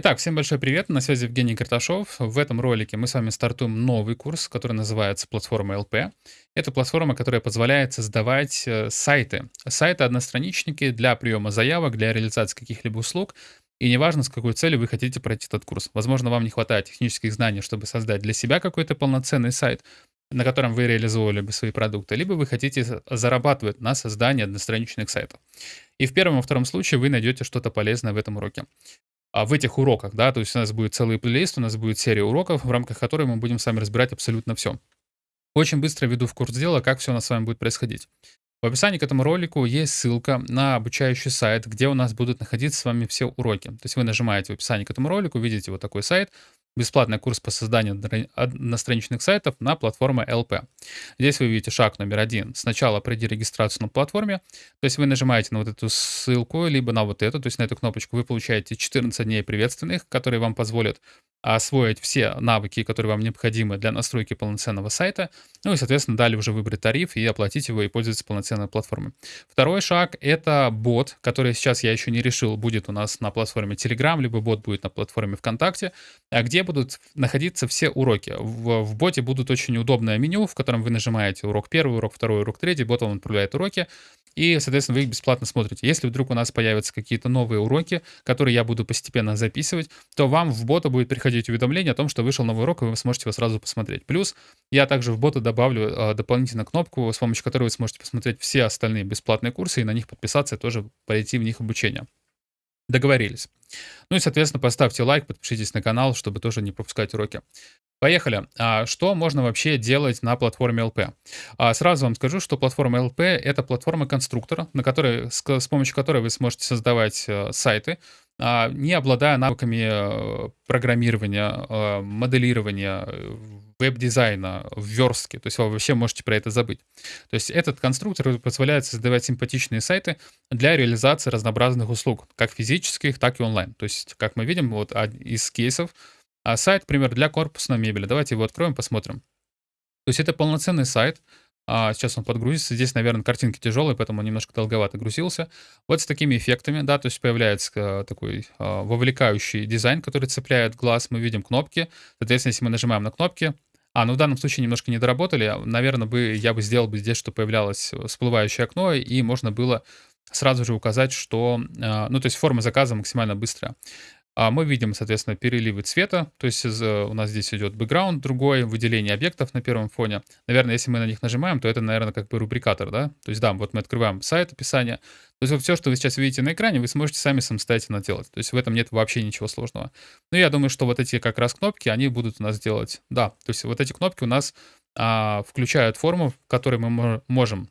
Итак, всем большой привет, на связи Евгений Карташов. В этом ролике мы с вами стартуем новый курс, который называется «Платформа ЛП». Это платформа, которая позволяет создавать э, сайты. Сайты-одностраничники для приема заявок, для реализации каких-либо услуг. И неважно, с какой целью вы хотите пройти этот курс. Возможно, вам не хватает технических знаний, чтобы создать для себя какой-то полноценный сайт, на котором вы реализовывали бы свои продукты, либо вы хотите зарабатывать на создании одностраничных сайтов. И в первом и втором случае вы найдете что-то полезное в этом уроке в этих уроках, да, то есть у нас будет целый плейлист, у нас будет серия уроков, в рамках которой мы будем с вами разбирать абсолютно все. Очень быстро веду в курс дела, как все у нас с вами будет происходить. В описании к этому ролику есть ссылка на обучающий сайт, где у нас будут находиться с вами все уроки. То есть вы нажимаете в описании к этому ролику, видите вот такой сайт, бесплатный курс по созданию одностраничных сайтов на платформе LP. Здесь вы видите шаг номер один. Сначала пройди регистрацию на платформе, то есть вы нажимаете на вот эту ссылку, либо на вот эту, то есть на эту кнопочку, вы получаете 14 дней приветственных, которые вам позволят освоить все навыки, которые вам необходимы для настройки полноценного сайта, ну и, соответственно, далее уже выбрать тариф и оплатить его и пользоваться полноценной платформой. Второй шаг — это бот, который сейчас я еще не решил, будет у нас на платформе Telegram, либо бот будет на платформе ВКонтакте, а где будут находиться все уроки. В, в боте будут очень удобное меню, в котором вы нажимаете урок первый, урок второй, урок третий, бот вам отправляет уроки, и, соответственно, вы их бесплатно смотрите. Если вдруг у нас появятся какие-то новые уроки, которые я буду постепенно записывать, то вам в бота будет приходить уведомление о том, что вышел новый урок, и вы сможете его сразу посмотреть. Плюс я также в бота добавлю э, дополнительно кнопку, с помощью которой вы сможете посмотреть все остальные бесплатные курсы и на них подписаться и тоже пойти в них обучение. Договорились. Ну и, соответственно, поставьте лайк, подпишитесь на канал, чтобы тоже не пропускать уроки. Поехали. А что можно вообще делать на платформе LP? А сразу вам скажу, что платформа LP — это платформа конструктора, на которой, с, помощью которой вы сможете создавать э, сайты, не обладая навыками э, программирования, э, моделирования, э, веб-дизайна, верстки. То есть вы вообще можете про это забыть. То есть этот конструктор позволяет создавать симпатичные сайты для реализации разнообразных услуг, как физических, так и онлайн. То есть, как мы видим, вот из кейсов, а сайт, например, для корпусной мебели. Давайте его откроем, посмотрим. То есть это полноценный сайт. А сейчас он подгрузится. Здесь, наверное, картинки тяжелые, поэтому он немножко долговато грузился. Вот с такими эффектами, да, то есть появляется э, такой а, вовлекающий дизайн, который цепляет глаз. Мы видим кнопки. Соответственно, если мы нажимаем на кнопки, а, ну в данном случае немножко не доработали. Наверное, бы я бы сделал бы здесь, что появлялось всплывающее окно, и можно было сразу же указать, что, а, ну, то есть форма заказа максимально быстрая. А мы видим, соответственно, переливы цвета, то есть э, у нас здесь идет бэкграунд другой, выделение объектов на первом фоне. Наверное, если мы на них нажимаем, то это, наверное, как бы рубрикатор, да? То есть да, вот мы открываем сайт, описание. То есть вот все, что вы сейчас видите на экране, вы сможете сами самостоятельно делать. То есть в этом нет вообще ничего сложного. Но я думаю, что вот эти как раз кнопки, они будут у нас делать, да, то есть вот эти кнопки у нас а, включают форму, в которой мы можем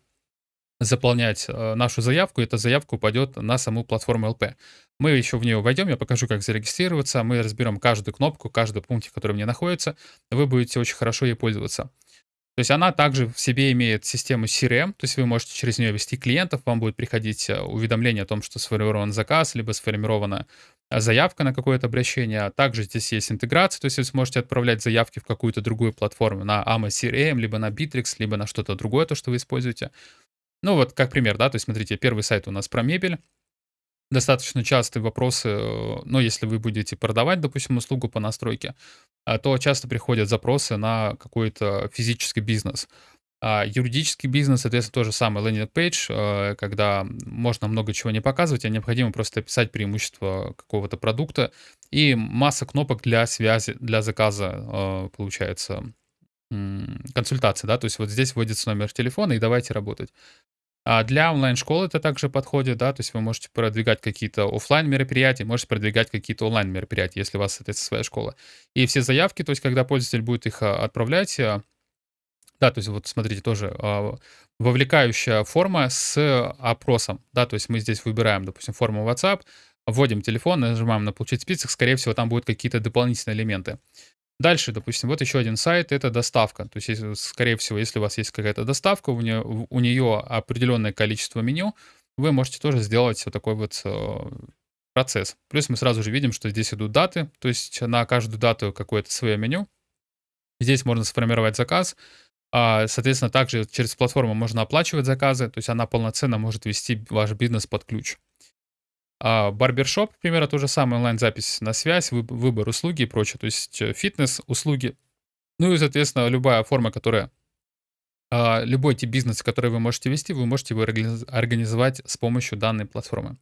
заполнять э, нашу заявку, эта заявка упадет на саму платформу LP. Мы еще в нее войдем, я покажу, как зарегистрироваться, мы разберем каждую кнопку, каждый пункт, который в ней находится, вы будете очень хорошо ей пользоваться. То есть она также в себе имеет систему CRM, то есть вы можете через нее вести клиентов, вам будет приходить э, уведомление о том, что сформирован заказ, либо сформирована э, заявка на какое-то обращение. Также здесь есть интеграция, то есть вы сможете отправлять заявки в какую-то другую платформу, на AMA CRM, либо на Bittrex, либо на что-то другое, то, что вы используете. Ну вот как пример, да, то есть смотрите, первый сайт у нас про мебель. Достаточно частые вопросы, э, ну, если вы будете продавать, допустим, услугу по настройке, а, то часто приходят запросы на какой-то физический бизнес. А юридический бизнес, соответственно, тоже landing page, э, когда можно много чего не показывать, а необходимо просто описать преимущества какого-то продукта и масса кнопок для связи, для заказа, э, получается, консультации, да, то есть вот здесь вводится номер телефона и давайте работать. А для онлайн-школы это также подходит, да, то есть вы можете продвигать какие-то офлайн мероприятия, можете продвигать какие-то онлайн мероприятия, если у вас это своя школа. И все заявки, то есть когда пользователь будет их а, отправлять, а, да, то есть вот смотрите, тоже а, вовлекающая форма с опросом, да, то есть мы здесь выбираем, допустим, форму WhatsApp, вводим телефон, нажимаем на «Получить список», скорее всего, там будут какие-то дополнительные элементы. Дальше, допустим, вот еще один сайт, это доставка. То есть, скорее всего, если у вас есть какая-то доставка, у нее, у нее определенное количество меню, вы можете тоже сделать вот такой вот э, процесс. Плюс мы сразу же видим, что здесь идут даты, то есть на каждую дату какое-то свое меню. Здесь можно сформировать заказ. А, соответственно, также через платформу можно оплачивать заказы, то есть она полноценно может вести ваш бизнес под ключ. А барбершоп, к примеру, то же самое, онлайн-запись на связь, выб выбор услуги и прочее, то есть э, фитнес-услуги. Ну и, соответственно, любая форма, которая а, любой тип бизнеса, который вы можете вести, вы можете его организовать с помощью данной платформы.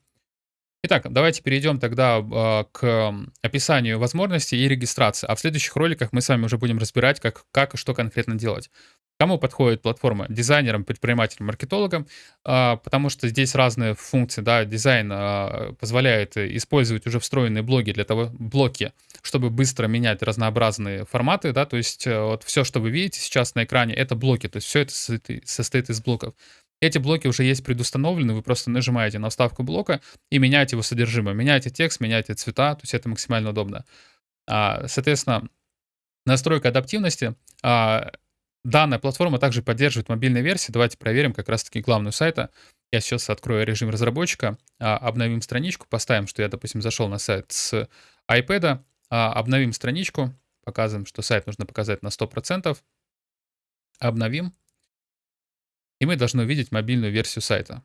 Итак, давайте перейдем тогда э, к описанию возможностей и регистрации. А в следующих роликах мы с вами уже будем разбирать, как, как и что конкретно делать. Кому подходит платформа? Дизайнерам, предпринимателям, маркетологам, э, потому что здесь разные функции. Да, дизайн э, позволяет использовать уже встроенные блоги для того, блоки, чтобы быстро менять разнообразные форматы. Да, то есть э, вот все, что вы видите сейчас на экране, это блоки. То есть все это состоит из блоков. Эти блоки уже есть предустановлены, вы просто нажимаете на вставку блока и меняете его содержимое. Меняете текст, меняете цвета, то есть это максимально удобно. А, соответственно, настройка адаптивности. А, данная платформа также поддерживает мобильные версии. Давайте проверим как раз-таки главную сайта. Я сейчас открою режим разработчика, а, обновим страничку, поставим, что я, допустим, зашел на сайт с iPad, обновим страничку, показываем, что сайт нужно показать на 100%, обновим. И мы должны увидеть мобильную версию сайта.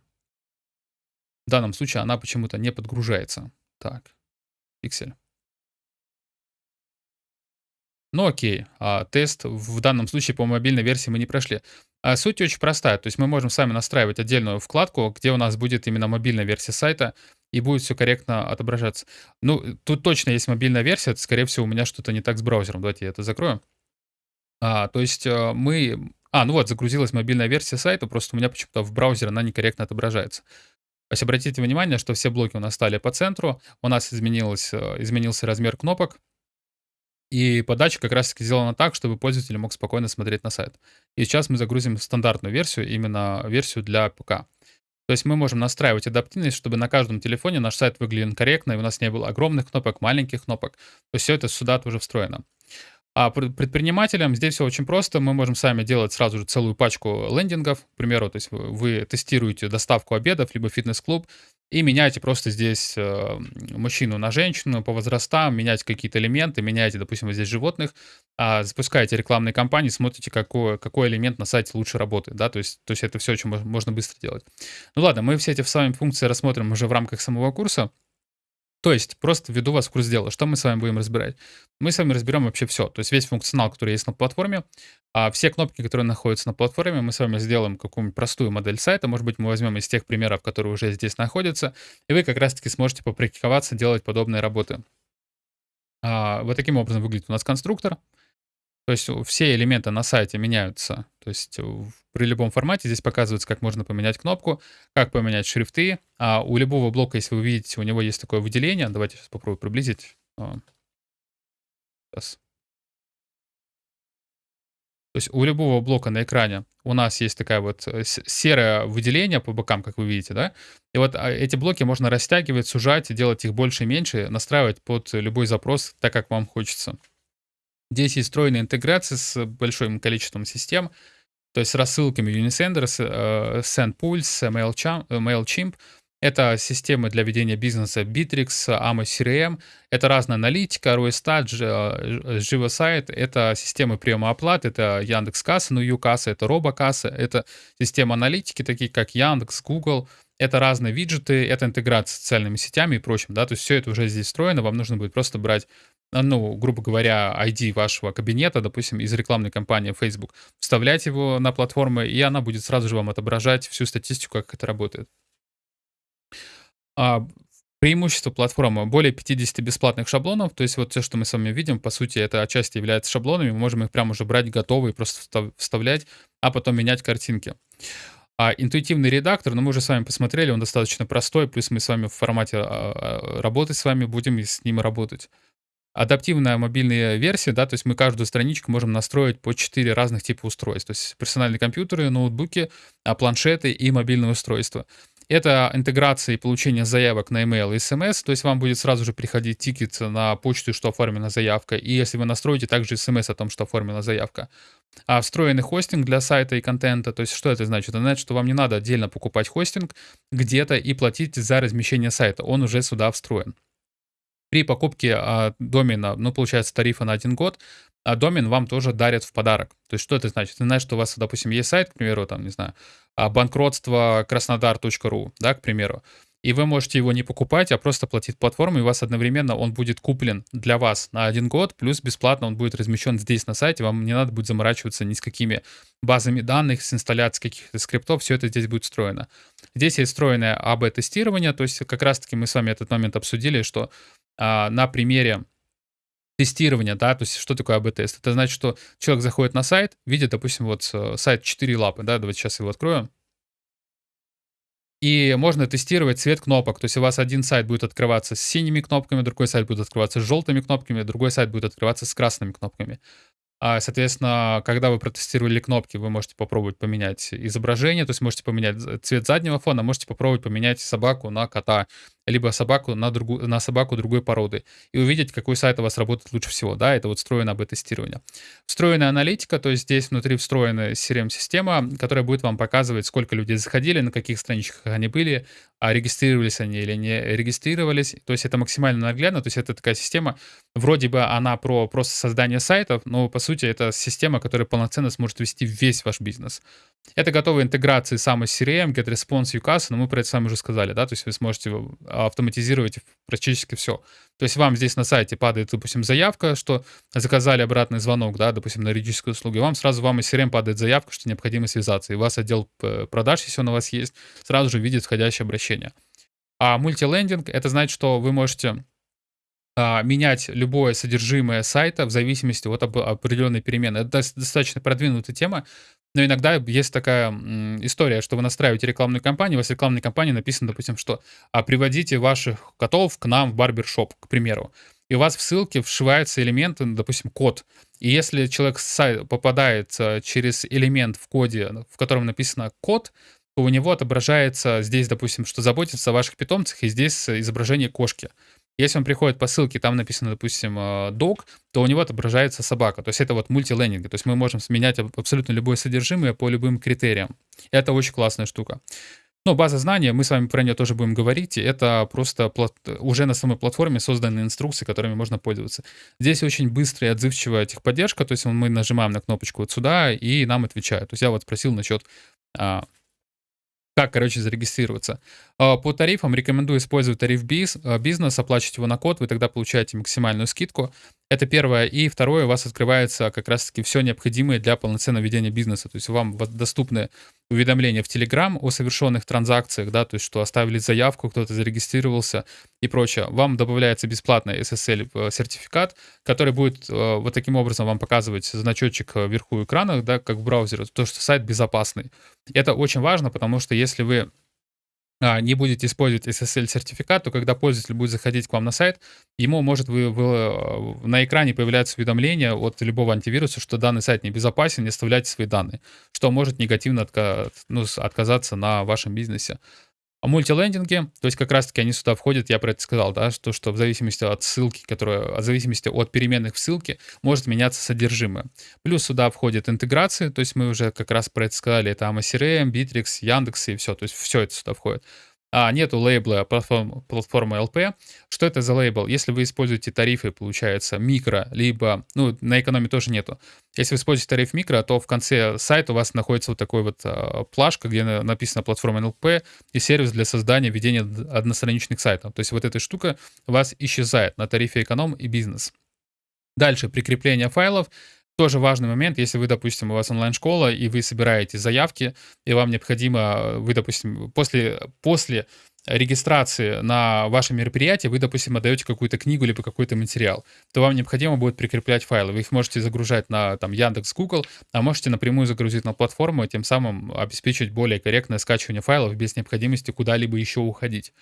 В данном случае она почему-то не подгружается. Так, пиксель. Ну окей, а, тест в данном случае по мобильной версии мы не прошли. А суть очень простая, то есть мы можем сами настраивать отдельную вкладку, где у нас будет именно мобильная версия сайта, и будет все корректно отображаться. Ну, тут точно есть мобильная версия, скорее всего, у меня что-то не так с браузером. Давайте я это закрою. А, то есть э, мы а, ну вот, загрузилась мобильная версия сайта, просто у меня почему-то в браузере она некорректно отображается. То есть обратите внимание, что все блоки у нас стали по центру, у нас изменилось, э, изменился размер кнопок, и подача как раз таки сделана так, чтобы пользователь мог спокойно смотреть на сайт. И сейчас мы загрузим стандартную версию, именно версию для ПК. То есть мы можем настраивать адаптивность, чтобы на каждом телефоне наш сайт выглядел корректно, и у нас не было огромных кнопок, маленьких кнопок. То есть все это сюда тоже встроено. А предпринимателям здесь все очень просто. Мы можем сами делать сразу же целую пачку лендингов. К примеру, то есть вы тестируете доставку обедов, либо фитнес-клуб, и меняете просто здесь э, мужчину на женщину по возрастам, меняете какие-то элементы, меняете, допустим, вот здесь животных, а запускаете рекламные кампании, смотрите, какой, какой элемент на сайте лучше работает, да, то есть, то есть это все очень можно быстро делать. Ну ладно, мы все эти с вами функции рассмотрим уже в рамках самого курса. То есть, просто введу вас в курс дела. Что мы с вами будем разбирать? Мы с вами разберем вообще все. То есть, весь функционал, который есть на платформе, а все кнопки, которые находятся на платформе, мы с вами сделаем какую-нибудь простую модель сайта. Может быть, мы возьмем из тех примеров, которые уже здесь находятся, и вы как раз-таки сможете попрактиковаться, делать подобные работы. А, вот таким образом выглядит у нас конструктор. То есть все элементы на сайте меняются. То есть при любом формате здесь показывается, как можно поменять кнопку, как поменять шрифты. А у любого блока, если вы видите, у него есть такое выделение. Давайте сейчас попробую приблизить. А. Сейчас. То есть у любого блока на экране у нас есть такая вот э, серое выделение по бокам, как вы видите, да? И вот а, эти блоки можно растягивать, сужать, делать их больше и меньше, настраивать под любой запрос так, как вам хочется. Здесь есть встроенная интеграция с большим количеством систем, то есть с рассылками Unisender, э, SendPulse, MailChimp. Это системы для ведения бизнеса Bittrex, Amos CRM. Это разная аналитика, ROStat, JivaSite. Это системы приема оплат, это Яндекс.Касса, ну Юкасса, это Робокасса. Это системы аналитики, такие как Яндекс, Google. Это разные виджеты, это интеграция с социальными сетями и прочим. Да? То есть все это уже здесь встроено. Вам нужно будет просто брать ну, грубо говоря, ID вашего кабинета, допустим, из рекламной кампании Facebook, вставлять его на платформу, и она будет сразу же вам отображать всю статистику, как это работает. А, преимущество платформы более 50 бесплатных шаблонов, то есть вот все, что мы с вами видим, по сути, это отчасти является шаблонами, мы можем их прямо уже брать готовые, просто вставлять, а потом менять картинки. А интуитивный редактор, ну мы уже с вами посмотрели, он достаточно простой, плюс мы с вами в формате а, а, работы с вами будем с ним работать адаптивная мобильная версия, да, то есть мы каждую страничку можем настроить по 4 разных типа устройств, то есть персональные компьютеры, ноутбуки, а, планшеты и мобильные устройства. Это интеграция и получение заявок на email и смс, то есть вам будет сразу же приходить тикет на почту, что оформлена заявка, и если вы настроите также смс о том, что оформлена заявка. А встроенный хостинг для сайта и контента, то есть что это значит? Это значит, что вам не надо отдельно покупать хостинг где-то и платить за размещение сайта, он уже сюда встроен при покупке а, домена, ну, получается, тарифа на один год, а домен вам тоже дарят в подарок. То есть что это значит? Это значит, что у вас, допустим, есть сайт, к примеру, там, не знаю, а, банкротство краснодар.ру, да, к примеру. и вы можете его не покупать, а просто платить платформе, и у вас одновременно он будет куплен для вас на один год, плюс бесплатно он будет размещен здесь на сайте, вам не надо будет заморачиваться ни с какими базами данных, с инсталляцией каких-то скриптов, все это здесь будет встроено. Здесь есть встроенное АБ-тестирование, то есть как раз-таки мы с вами этот момент обсудили, что а, на примере тестирования, да, то есть что такое АБ-тест? Это значит, что человек заходит на сайт, видит, допустим, вот э, сайт 4 лапы, да, давайте сейчас его откроем. И можно тестировать цвет кнопок. То есть у вас один сайт будет открываться с синими кнопками, другой сайт будет открываться с желтыми кнопками, другой сайт будет открываться с красными кнопками. А, соответственно, когда вы протестировали кнопки, вы можете попробовать поменять изображение, то есть можете поменять цвет заднего фона, можете попробовать поменять собаку на кота, либо собаку на, другу, на собаку другой породы, и увидеть, какой сайт у вас работает лучше всего. Да, это вот встроенное АБ-тестирование. Встроенная аналитика, то есть здесь внутри встроенная CRM-система, которая будет вам показывать, сколько людей заходили, на каких страничках они были, а регистрировались они или не регистрировались. То есть это максимально наглядно, то есть это такая система, вроде бы она про просто создание сайтов, но по сути это система, которая полноценно сможет вести весь ваш бизнес. Это готовые интеграции самой CRM, GetResponse, UCAS, но мы про это с уже сказали, да, то есть вы сможете автоматизировать практически все. То есть вам здесь на сайте падает, допустим, заявка, что заказали обратный звонок, да, допустим, на юридическую услугу, и вам сразу вам из CRM падает заявка, что необходимо связаться, и у вас отдел э, продаж, если он у вас есть, сразу же видит входящее обращение. А мультилендинг, это значит, что вы можете а, менять любое содержимое сайта в зависимости от определенной перемены. Это достаточно продвинутая тема, но иногда есть такая история, что вы настраиваете рекламную кампанию, у вас в рекламной кампании написано, допустим, что а, приводите ваших котов к нам в барбершоп, к примеру. И у вас в ссылке вшивается элемент, допустим, код. И если человек попадает через элемент в коде, в котором написано код, то у него отображается здесь, допустим, что заботится о ваших питомцах, и здесь изображение кошки. Если он приходит по ссылке, там написано, допустим, dog, э, то у него отображается собака. То есть это вот мультилендинг. То есть мы можем сменять абсолютно любое содержимое по любым критериям. Это очень классная штука. Но база знаний, мы с вами про нее тоже будем говорить, это просто плат... уже на самой платформе созданы инструкции, которыми можно пользоваться. Здесь очень быстрая и отзывчивая техподдержка, то есть мы нажимаем на кнопочку вот сюда, и нам отвечают. То есть я вот спросил насчет а, как, короче, зарегистрироваться. А, по тарифам рекомендую использовать тариф а, бизнес, оплачивать его на код, вы тогда получаете максимальную скидку. Это первое. И второе, у вас открывается как раз-таки все необходимое для полноценного ведения бизнеса. То есть вам доступны уведомления в Telegram о совершенных транзакциях, да, то есть что оставили заявку, кто-то зарегистрировался и прочее. Вам добавляется бесплатный SSL-сертификат, который будет э, вот таким образом вам показывать значочек вверху экрана, да, как в браузере, то, что сайт безопасный. Это очень важно, потому что если вы не будете использовать SSL-сертификат, то когда пользователь будет заходить к вам на сайт, ему может вы, вы, э, на экране появляться уведомление от любого антивируса, что данный сайт небезопасен, не оставляйте свои данные, что может негативно отка ну, отказаться на вашем бизнесе. Мультилендинги, то есть как раз-таки они сюда входят, я про это сказал, да, что, что в зависимости от ссылки, которая, в зависимости от переменных в ссылке, может меняться содержимое. Плюс сюда входят интеграции, то есть мы уже как раз про это сказали, это AMA Bittrex, Яндекс и все, то есть все это сюда входит а нету лейбла платформ, платформы LP. Что это за лейбл? Если вы используете тарифы, получается, микро, либо, ну, на экономе тоже нету. Если вы используете тариф микро, то в конце сайта у вас находится вот такой вот а, плашка, где написано платформа LP и сервис для создания, ведения одностраничных сайтов. То есть вот эта штука у вас исчезает на тарифе эконом и бизнес. Дальше, прикрепление файлов тоже важный момент, если вы, допустим, у вас онлайн-школа, и вы собираете заявки, и вам необходимо, вы, допустим, после, после регистрации на ваше мероприятие, вы, допустим, отдаете какую-то книгу либо какой-то материал, то вам необходимо будет прикреплять файлы. Вы их можете загружать на там, Яндекс, Google, а можете напрямую загрузить на платформу и тем самым обеспечить более корректное скачивание файлов без необходимости куда-либо еще уходить.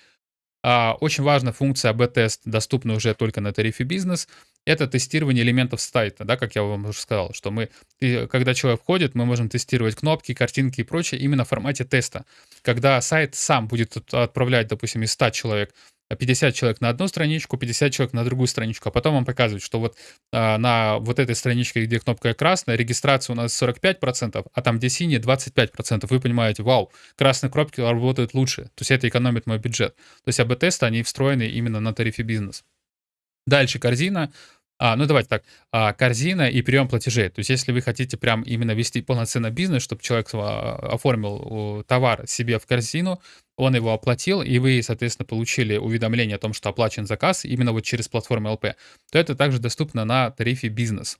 А, очень важная функция AB-тест, доступна уже только на тарифе бизнес, это тестирование элементов сайта, да, как я вам уже сказал, что мы, когда человек входит, мы можем тестировать кнопки, картинки и прочее именно в формате теста. Когда сайт сам будет отправлять, допустим, из 100 человек 50 человек на одну страничку, 50 человек на другую страничку, а потом вам показывают, что вот а, на вот этой страничке, где кнопка красная, регистрация у нас 45%, а там, где синяя, 25%. Вы понимаете, вау, красные кнопки работают лучше, то есть это экономит мой бюджет. То есть АБ-тесты, они встроены именно на тарифе бизнес. Дальше корзина. А, ну давайте так, а, корзина и прием платежей. То есть если вы хотите прям именно вести полноценный бизнес, чтобы человек а, оформил товар себе в корзину, он его оплатил, и вы, соответственно, получили уведомление о том, что оплачен заказ именно вот через платформу ЛП, то это также доступно на тарифе бизнес.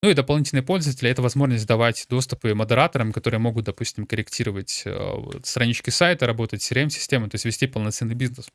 Ну и дополнительные пользователи — это возможность давать доступы модераторам, которые могут, допустим, корректировать э, странички сайта, работать с CRM-системой, то есть вести полноценный бизнес.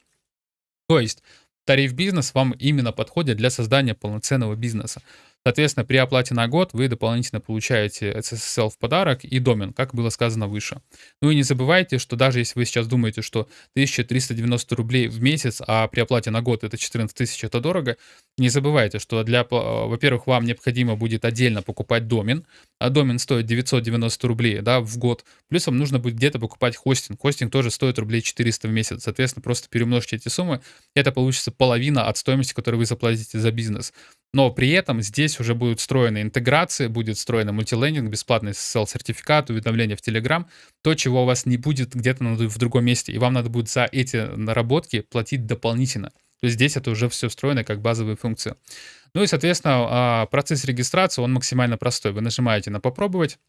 То есть тариф бизнес вам именно подходит для создания полноценного бизнеса. Соответственно, при оплате на год вы дополнительно получаете SSL в подарок и домен, как было сказано выше. Ну и не забывайте, что даже если вы сейчас думаете, что 1390 рублей в месяц, а при оплате на год это 14 тысяч, это дорого, не забывайте, что для, во-первых, вам необходимо будет отдельно покупать домен, а домен стоит 990 рублей да, в год, плюс вам нужно будет где-то покупать хостинг. Хостинг тоже стоит рублей 400 в месяц, соответственно, просто перемножьте эти суммы, это получится половина от стоимости, которую вы заплатите за бизнес. Но при этом здесь уже будут встроены интеграции, будет встроен мультилендинг, бесплатный SSL-сертификат, уведомления в Telegram, то, чего у вас не будет где-то в другом месте, и вам надо будет за эти наработки платить дополнительно. То есть здесь это уже все встроено как базовые функции. Ну и, соответственно, а, процесс регистрации, он максимально простой. Вы нажимаете на «Попробовать»,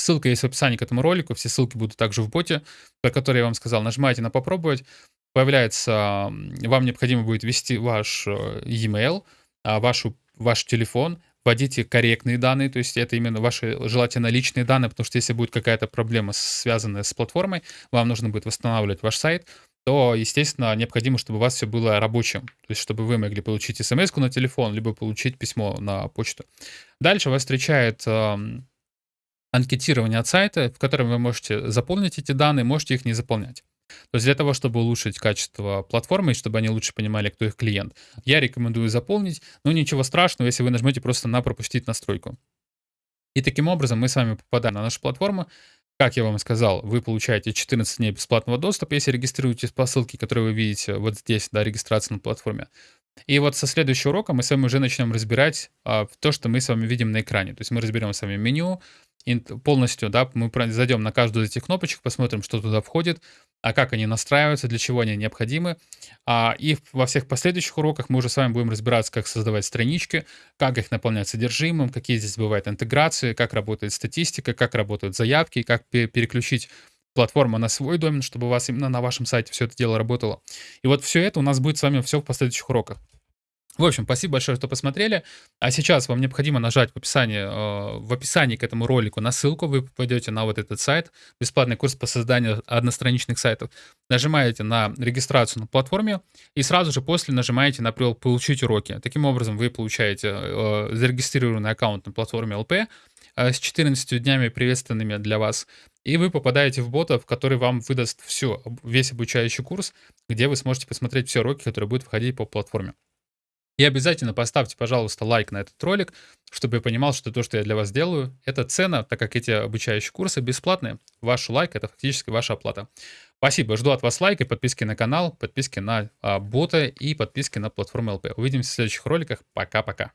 Ссылка есть в описании к этому ролику, все ссылки будут также в боте, про который я вам сказал. Нажимаете на «Попробовать», появляется, вам необходимо будет ввести ваш э, e-mail, а, вашу, ваш телефон, вводите корректные данные, то есть это именно ваши желательно личные данные, потому что если будет какая-то проблема, связанная с платформой, вам нужно будет восстанавливать ваш сайт, то, естественно, необходимо, чтобы у вас все было рабочим. То есть, чтобы вы могли получить смс на телефон, либо получить письмо на почту. Дальше вас встречает э, анкетирование от сайта, в котором вы можете заполнить эти данные, можете их не заполнять. То есть для того, чтобы улучшить качество платформы, и чтобы они лучше понимали, кто их клиент, я рекомендую заполнить, но ничего страшного, если вы нажмете просто на «Пропустить настройку». И таким образом мы с вами попадаем на нашу платформу. Как я вам и сказал, вы получаете 14 дней бесплатного доступа, если регистрируетесь по ссылке, которую вы видите вот здесь, да, регистрация на платформе. И вот со следующего урока мы с вами уже начнем разбирать а, то, что мы с вами видим на экране. То есть мы разберем с вами меню, полностью, да, мы зайдем на каждую из этих кнопочек, посмотрим, что туда входит, а как они настраиваются, для чего они необходимы. А, и во всех последующих уроках мы уже с вами будем разбираться, как создавать странички, как их наполнять содержимым, какие здесь бывают интеграции, как работает статистика, как работают заявки, как переключить платформу на свой домен, чтобы у вас именно на вашем сайте все это дело работало. И вот все это у нас будет с вами все в последующих уроках. В общем, спасибо большое, что посмотрели. А сейчас вам необходимо нажать в описании, э, в описании к этому ролику на ссылку. Вы попадете на вот этот сайт, бесплатный курс по созданию одностраничных сайтов. Нажимаете на регистрацию на платформе и сразу же после нажимаете на «Получить уроки». Таким образом, вы получаете э, зарегистрированный аккаунт на платформе LP э, с 14 днями приветственными для вас. И вы попадаете в бота, в который вам выдаст все, весь обучающий курс, где вы сможете посмотреть все уроки, которые будут входить по платформе. И обязательно поставьте, пожалуйста, лайк на этот ролик, чтобы я понимал, что то, что я для вас делаю, это цена, так как эти обучающие курсы бесплатные. Ваш лайк — это фактически ваша оплата. Спасибо, жду от вас лайка, подписки на канал, подписки на а, бота и подписки на платформу ЛП. Увидимся в следующих роликах. Пока-пока.